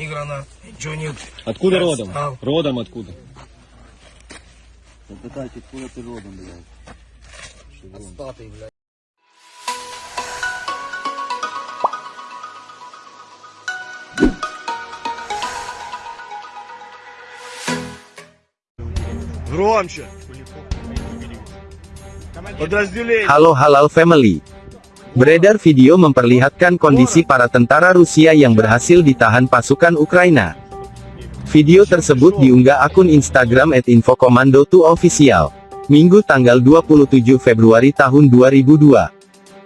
Ни гранат, ничего нет. Откуда Я родом? встал. Родом откуда? Запитайте, откуда ты родом, блядь? Статый, блядь. Громче. Подразделение. Halo Halal Family. Beredar video memperlihatkan kondisi para tentara Rusia yang berhasil ditahan pasukan Ukraina. Video tersebut diunggah akun Instagram @infokomando2official. Minggu tanggal 27 Februari tahun 2002.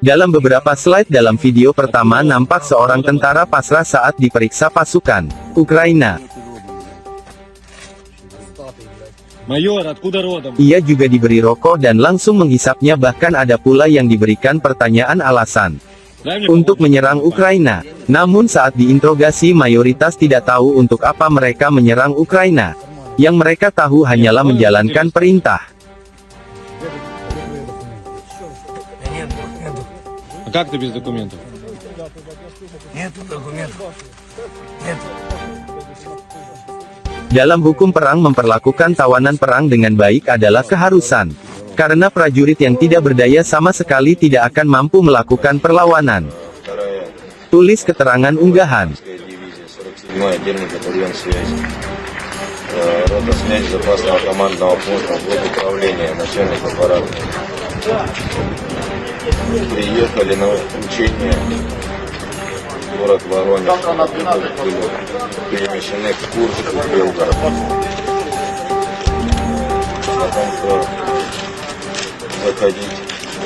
Dalam beberapa slide dalam video pertama nampak seorang tentara pasrah saat diperiksa pasukan Ukraina. блядь. Майор, откуда родом? Ia juga diberi rokok dan langsung menghisapnya bahkan ada pula yang diberikan pertanyaan alasan. Дай мне untuk помочь. menyerang Ukraina. Namun saat diinterogasi mayoritas tidak tahu untuk apa mereka menyerang Ukraina. Yang mereka tahu hanyalah menjalankan perintah. Да нет, нету. А как ты без документов? Нету документов. Нету. Dalam hukum perang memperlakukan tawanan perang dengan baik adalah keharusan. Karena prajurit yang tidak berdaya sama sekali tidak akan mampu melakukan perlawanan. Tulis keterangan unggahan. дивизия, 47-й отдельный батальон связи. Э, Рота связи запасного командного пункта, блок управления, начальник аппарата. Приехали на учение в город Воронеж. Были перемещены к Курску, в Белгород. О том, что заходить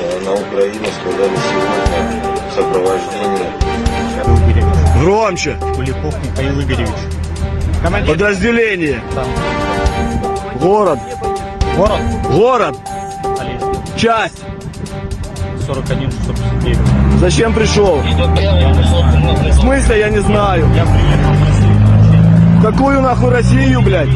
э, на Украину сказали сегодня в сопровождении Громче. Куликов Михаил Игоревич. Командир. Подразделение. Город. Город. Город. Полесье. Часть. 41 659. Зачем пришел? В смысле, я не знаю. Какую нахуй Россию, блядь?